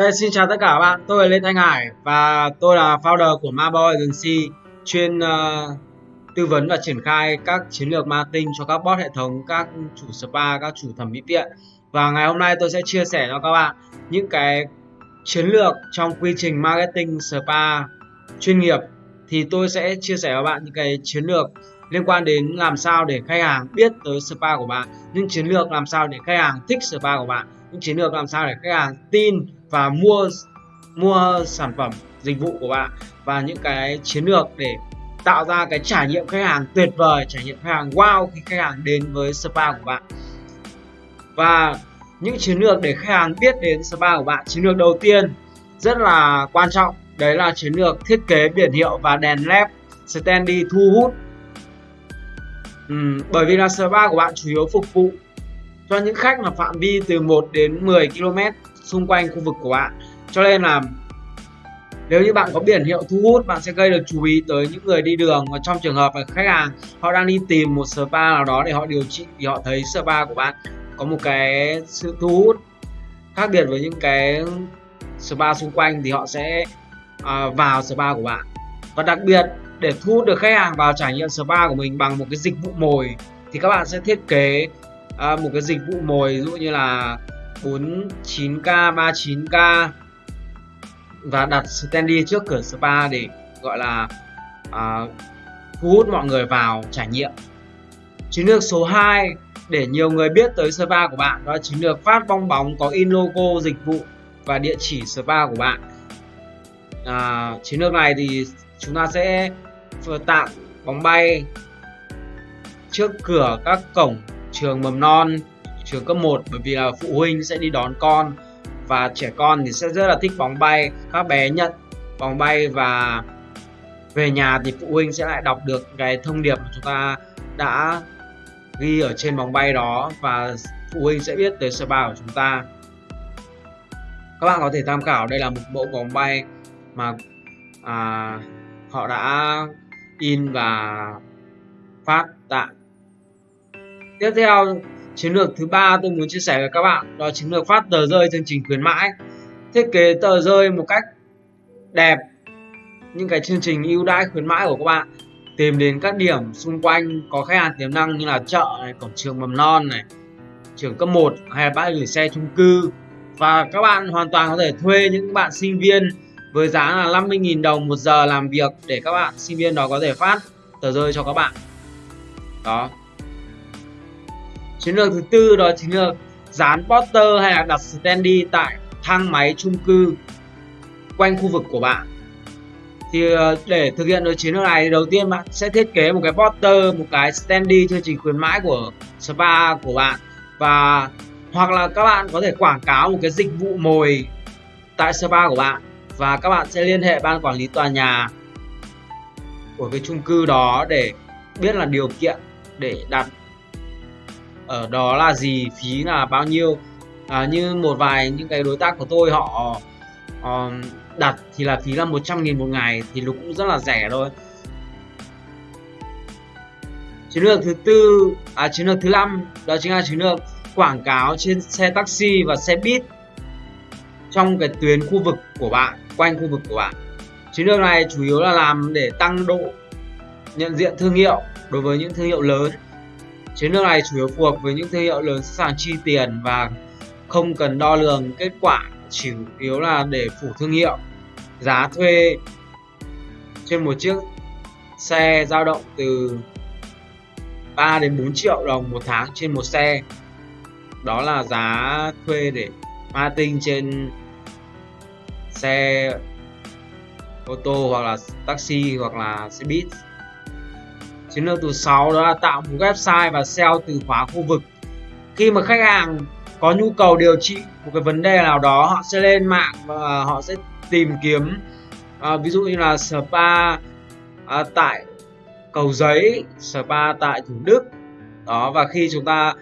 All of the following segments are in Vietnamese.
Đây, xin chào tất cả các bạn, tôi là Lê Thanh Hải và tôi là founder của Maboy Agency chuyên uh, tư vấn và triển khai các chiến lược marketing cho các bot hệ thống, các chủ spa, các chủ thẩm mỹ viện. Và ngày hôm nay tôi sẽ chia sẻ cho các bạn những cái chiến lược trong quy trình marketing spa chuyên nghiệp. Thì tôi sẽ chia sẻ với bạn những cái chiến lược liên quan đến làm sao để khách hàng biết tới spa của bạn những chiến lược làm sao để khách hàng thích spa của bạn những chiến lược làm sao để khách hàng tin và mua mua sản phẩm dịch vụ của bạn và những cái chiến lược để tạo ra cái trải nghiệm khách hàng tuyệt vời trải nghiệm khách hàng wow khi khách hàng đến với spa của bạn. Và những chiến lược để khách hàng biết đến spa của bạn chiến lược đầu tiên rất là quan trọng đấy là chiến lược thiết kế biển hiệu và đèn led standy thu hút. Ừ, bởi vì là spa của bạn chủ yếu phục vụ cho những khách mà phạm vi từ 1 đến 10 km xung quanh khu vực của bạn. Cho nên là nếu như bạn có biển hiệu thu hút, bạn sẽ gây được chú ý tới những người đi đường. Và trong trường hợp là khách hàng, họ đang đi tìm một spa nào đó để họ điều trị thì họ thấy spa của bạn có một cái sự thu hút khác biệt với những cái spa xung quanh thì họ sẽ à, vào spa của bạn. Và đặc biệt, để thu hút được khách hàng vào trải nghiệm spa của mình bằng một cái dịch vụ mồi thì các bạn sẽ thiết kế à, một cái dịch vụ mồi ví dụ như là 49k 39k và đặt standy trước cửa spa để gọi là à, thu hút mọi người vào trải nghiệm. Chiến lược số 2 để nhiều người biết tới spa của bạn đó chiến lược phát bong bóng có in logo dịch vụ và địa chỉ spa của bạn. À, chiến lược này thì chúng ta sẽ tặng bóng bay trước cửa các cổng trường mầm non trường cấp 1 bởi vì là phụ huynh sẽ đi đón con và trẻ con thì sẽ rất là thích bóng bay. Các bé nhận bóng bay và về nhà thì phụ huynh sẽ lại đọc được cái thông điệp mà chúng ta đã ghi ở trên bóng bay đó và phụ huynh sẽ biết tới spa của chúng ta. Các bạn có thể tham khảo đây là một bộ bóng bay mà à, họ đã in và phát tặng tiếp theo, chiến lược thứ ba tôi muốn chia sẻ với các bạn, đó chiến lược phát tờ rơi chương trình khuyến mãi. Thiết kế tờ rơi một cách đẹp, những cái chương trình ưu đãi khuyến mãi của các bạn. Tìm đến các điểm xung quanh, có khách hàng tiềm năng như là chợ này, cổng trường mầm non này, trường cấp 1 hay là bãi gửi xe chung cư. Và các bạn hoàn toàn có thể thuê những bạn sinh viên với giá là 50.000 đồng một giờ làm việc để các bạn sinh viên đó có thể phát tờ rơi cho các bạn. Đó chiến lược thứ tư đó chính là dán poster hay là đặt standy tại thang máy chung cư quanh khu vực của bạn. Thì ờ, để thực hiện được chiến lược này đầu tiên bạn sẽ thiết kế một cái poster, một cái standy chương trình khuyến mãi của spa của bạn. Và, hoặc là các bạn có thể quảng cáo một cái dịch vụ mồi tại spa của bạn. Và các bạn sẽ liên hệ ban quản lý tòa nhà của cái chung cư đó để biết là điều kiện để đặt ở đó là gì? Phí là bao nhiêu? À, như một vài những cái đối tác của tôi họ uh, đặt thì là phí là 100 nghìn một ngày thì nó cũng rất là rẻ thôi. Chiến lược thứ tư à chiến lược thứ năm đó chính là chiến lược quảng cáo trên xe taxi và xe buýt trong cái tuyến khu vực của bạn quanh khu vực của bạn. Chiến lược này chủ yếu là làm để tăng độ nhận diện thương hiệu đối với những thương hiệu lớn. Chiến lược này chủ yếu phù hợp với những thương hiệu lớn sẵn sàng chi tiền và không cần đo lường kết quả, chủ yếu là để phủ thương hiệu. Giá thuê trên một chiếc xe dao động từ 3 đến 4 triệu đồng một tháng trên một xe. Đó là giá thuê để marketing trên xe ô tô hoặc là taxi hoặc là xe buýt chiến lược thứ sáu đó là tạo một website và SEO từ khóa khu vực. Khi mà khách hàng có nhu cầu điều trị một cái vấn đề nào đó họ sẽ lên mạng và họ sẽ tìm kiếm à, ví dụ như là spa à, tại cầu giấy spa tại thủ đức. Đó và khi chúng ta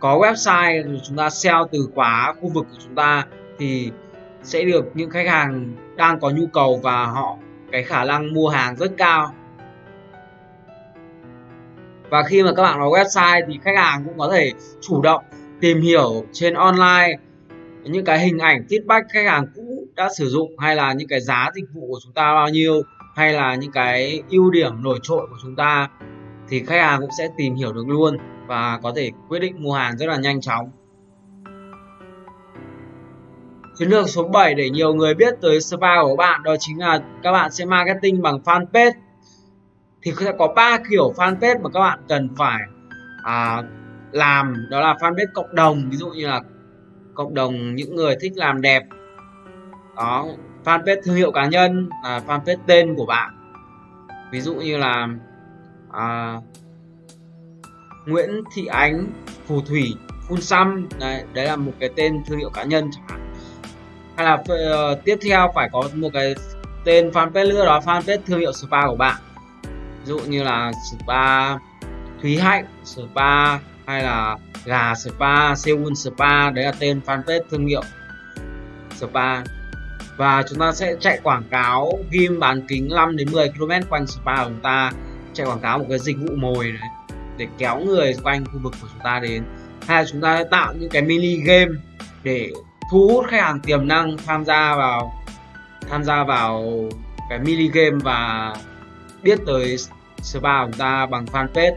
có website chúng ta SEO từ khóa khu vực của chúng ta thì sẽ được những khách hàng đang có nhu cầu và họ cái khả năng mua hàng rất cao và khi mà các bạn có website thì khách hàng cũng có thể chủ động tìm hiểu trên online những cái hình ảnh feedback khách hàng cũ đã sử dụng hay là những cái giá dịch vụ của chúng ta bao nhiêu hay là những cái ưu điểm nổi trội của chúng ta thì khách hàng cũng sẽ tìm hiểu được luôn và có thể quyết định mua hàng rất là nhanh chóng Chiến lược số 7 để nhiều người biết tới spa của bạn đó chính là các bạn sẽ marketing bằng fanpage. Thì sẽ có ba kiểu fanpage mà các bạn cần phải à, làm. Đó là fanpage cộng đồng ví dụ như là cộng đồng những người thích làm đẹp. Đó fanpage thương hiệu cá nhân là fanpage tên của bạn. Ví dụ như là à, Nguyễn Thị Ánh Phù Thủy Phun Xăm. Đấy, đấy là một cái tên thương hiệu cá nhân chẳng hạn. Hay là uh, tiếp theo phải có một cái tên fanpage nữa đó fanpage thương hiệu spa của bạn dụ như là spa Thúy Hạnh, spa hay là gà spa, Seoul spa, đấy là tên fanpage thương hiệu spa. Và chúng ta sẽ chạy quảng cáo ghim bán kính 5 đến 10 km quanh spa của chúng ta, chạy quảng cáo một cái dịch vụ mồi đấy, để kéo người quanh khu vực của chúng ta đến. Hay là chúng ta sẽ tạo những cái mini game để thu hút khách hàng tiềm năng tham gia vào, tham gia vào cái mini game và biết tới spa của chúng ta bằng fanpage.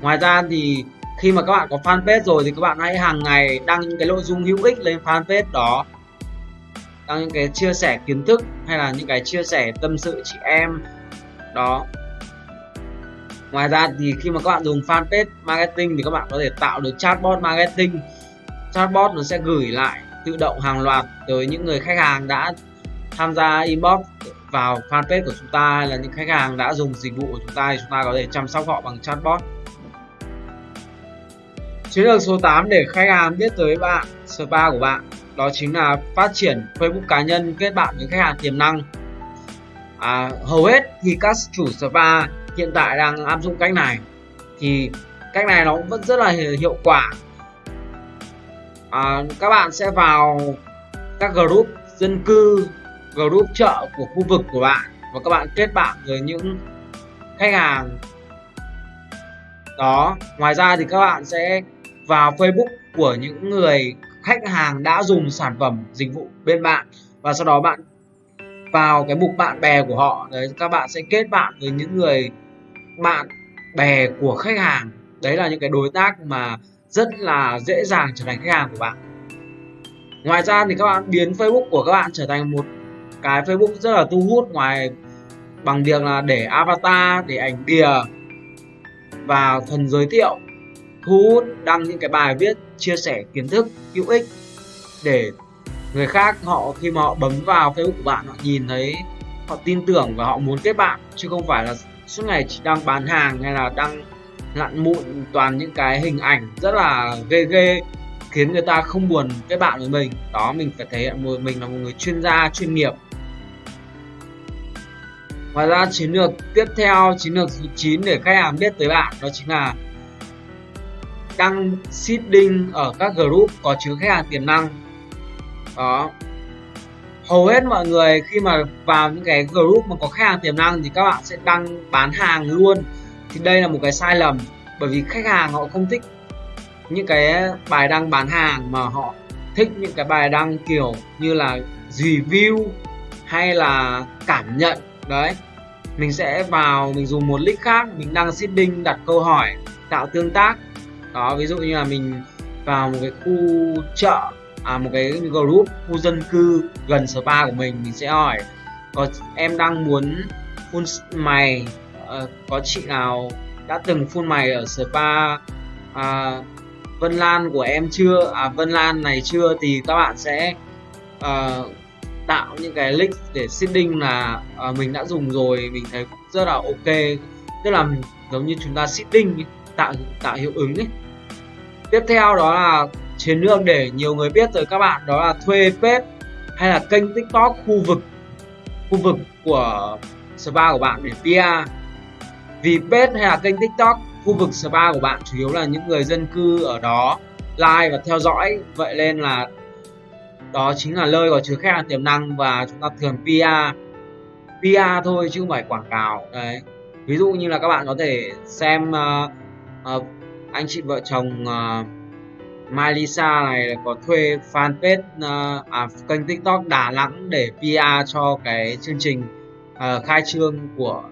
Ngoài ra thì khi mà các bạn có fanpage rồi thì các bạn hãy hàng ngày đăng những cái nội dung hữu ích lên fanpage đó. Đăng những cái chia sẻ kiến thức hay là những cái chia sẻ tâm sự chị em. Đó. Ngoài ra thì khi mà các bạn dùng fanpage marketing thì các bạn có thể tạo được chatbot marketing. Chatbot nó sẽ gửi lại, tự động hàng loạt tới những người khách hàng đã tham gia inbox vào fanpage của chúng ta hay là những khách hàng đã dùng dịch vụ của chúng ta thì chúng ta có thể chăm sóc họ bằng chatbot Chiến lược số 8 để khách hàng biết tới bạn, spa của bạn đó chính là phát triển Facebook cá nhân kết bạn với khách hàng tiềm năng. À, hầu hết thì các chủ spa hiện tại đang áp dụng cách này thì cách này nó vẫn rất là hiệu quả. À, các bạn sẽ vào các group dân cư, group chợ của khu vực của bạn. Và các bạn kết bạn với những khách hàng đó. Ngoài ra thì các bạn sẽ vào Facebook của những người khách hàng đã dùng sản phẩm dịch vụ bên bạn. Và sau đó bạn vào cái mục bạn bè của họ. Đấy, các bạn sẽ kết bạn với những người bạn bè của khách hàng. Đấy là những cái đối tác mà rất là dễ dàng trở thành khách hàng của bạn. Ngoài ra thì các bạn biến Facebook của các bạn trở thành một cái Facebook rất là thu hút ngoài bằng việc là để avatar, để ảnh bìa và phần giới thiệu, thu hút đăng những cái bài viết, chia sẻ kiến thức, hữu ích để người khác họ, khi mà họ bấm vào Facebook của bạn, họ nhìn thấy, họ tin tưởng và họ muốn kết bạn. Chứ không phải là suốt ngày chỉ đăng bán hàng hay là đăng lặn mụn toàn những cái hình ảnh rất là ghê ghê, khiến người ta không buồn kết bạn với mình. Đó, mình phải thể hiện mình là một người chuyên gia, chuyên nghiệp ngoài ra, chiến lược tiếp theo, chiến lược thứ 9 để khách hàng biết tới bạn, đó chính là đăng seeding ở các group có chứa khách hàng tiềm năng. Đó. Hầu hết mọi người khi mà vào những cái group mà có khách hàng tiềm năng thì các bạn sẽ đăng bán hàng luôn. Thì đây là một cái sai lầm, bởi vì khách hàng họ không thích những cái bài đăng bán hàng mà họ thích những cái bài đăng kiểu như là review hay là cảm nhận đấy. Mình sẽ vào mình dùng một link khác mình đăng seeding đặt câu hỏi tạo tương tác. Đó ví dụ như là mình vào một cái khu chợ à một cái group khu dân cư gần spa của mình mình sẽ hỏi có em đang muốn phun mày à, có chị nào đã từng phun mày ở spa à, Vân Lan của em chưa? À Vân Lan này chưa? Thì các bạn sẽ uh, tạo những cái link để seeding là à, mình đã dùng rồi mình thấy cũng rất là ok. Tức là giống như chúng ta seeding tạo tạo hiệu ứng ấy tiếp theo đó là chiến lược để nhiều người biết tới các bạn đó là thuê page hay là kênh tiktok khu vực khu vực của spa của bạn để PR vì page hay là kênh tiktok khu vực spa của bạn chủ yếu là những người dân cư ở đó like và theo dõi. Vậy nên là đó chính là nơi có chứa khách hàng tiềm năng và chúng ta thường PR PR thôi chứ không phải quảng cáo. Đấy. Ví dụ như là các bạn có thể xem uh, uh, anh chị vợ chồng ờ, uh, Milisa này có thuê fanpage uh, à, kênh TikTok Đà Nẵng để PR cho cái chương trình uh, khai trương của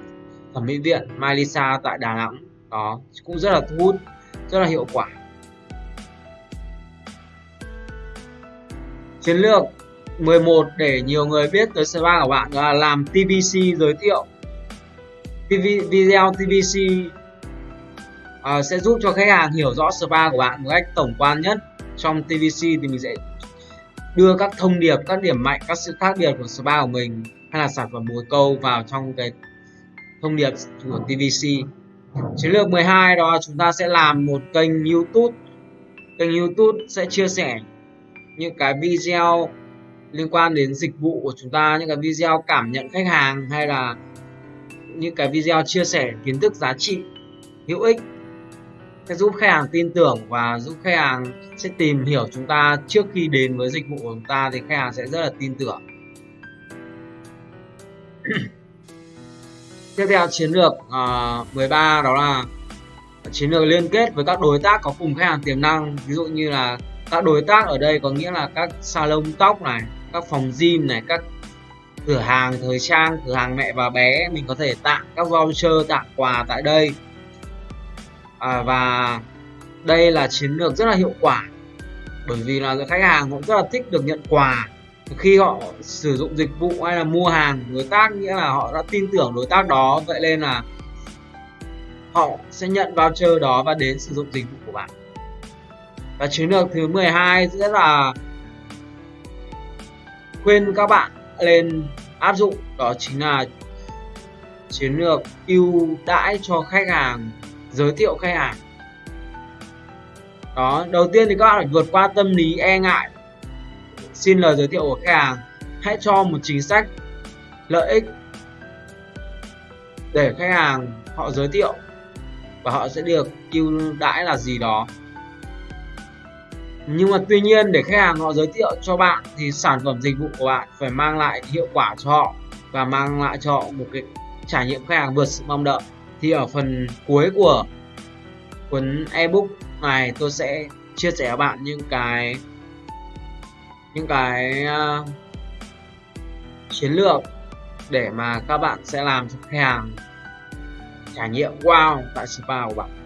thẩm mỹ viện Malisa tại Đà Nẵng. Đó cũng rất là thu hút rất là hiệu quả. Chiến lược 11 để nhiều người biết tới spa của bạn là làm TVC giới thiệu. TV, video TVC uh, à, sẽ giúp cho khách hàng hiểu rõ spa của bạn một cách tổng quan nhất. Trong TVC thì mình sẽ đưa các thông điệp các điểm mạnh các sự khác biệt của spa của mình hay là sản phẩm bồ câu vào trong cái thông điệp của TVC chiến lược 12 đó chúng ta sẽ làm một kênh YouTube. Kênh YouTube sẽ chia sẻ những cái video liên quan đến dịch vụ của chúng ta những cái video cảm nhận khách hàng hay là những cái video chia sẻ kiến thức giá trị hữu ích sẽ giúp khách hàng tin tưởng và giúp khách hàng sẽ tìm hiểu chúng ta trước khi đến với dịch vụ của chúng ta thì khách hàng sẽ rất là tin tưởng. Tiếp theo chiến lược à, uh, 13 đó là chiến lược liên kết với các đối tác có cùng khách hàng tiềm năng ví dụ như là các đối tác ở đây có nghĩa là các salon tóc này các phòng gym này các cửa hàng thời trang cửa hàng mẹ và bé mình có thể tặng các voucher tặng quà tại đây. À, và đây là chiến lược rất là hiệu quả bởi vì là khách hàng cũng rất là thích được nhận quà. Khi họ sử dụng dịch vụ hay là mua hàng đối tác nghĩa là họ đã tin tưởng đối tác đó vậy nên là họ sẽ nhận voucher đó và đến sử dụng dịch vụ của bạn và chiến lược thứ 12 sẽ là khuyên các bạn lên áp dụng, đó chính là chiến lược ưu đãi cho khách hàng, giới thiệu khách hàng. Đó, đầu tiên thì các bạn phải vượt qua tâm lý e ngại. Xin lời giới thiệu của khách hàng, hãy cho một chính sách lợi ích để khách hàng họ giới thiệu và họ sẽ được ưu đãi là gì đó nhưng mà tuy nhiên để khách hàng họ giới thiệu cho bạn thì sản phẩm dịch vụ của bạn phải mang lại hiệu quả cho họ và mang lại cho họ một cái trải nghiệm khách hàng vượt sự mong đợi. Thì ở phần cuối của cuốn ebook này tôi sẽ chia sẻ với bạn những cái những cái uh, chiến lược để mà các bạn sẽ làm cho khách hàng trải nghiệm. Wow tại spa của bạn.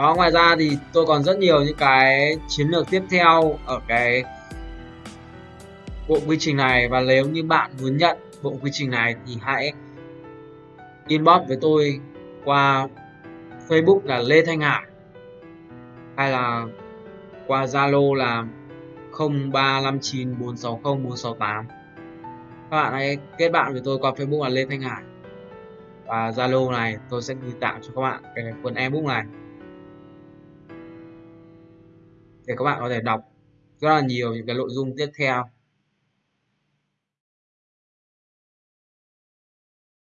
Đó, ngoài ra thì tôi còn rất nhiều những cái chiến lược tiếp theo ở cái bộ quy trình này. Và nếu như bạn muốn nhận bộ quy trình này thì hãy inbox với tôi qua Facebook là Lê Thanh Hải, hay là qua Zalo là 0359460468 các bạn hãy kết bạn với tôi qua Facebook là Lê Thanh Hải. Và Zalo này tôi sẽ gửi tặng cho các bạn cái cuốn ebook này để các bạn có thể đọc rất là nhiều những cái nội dung tiếp theo.